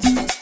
you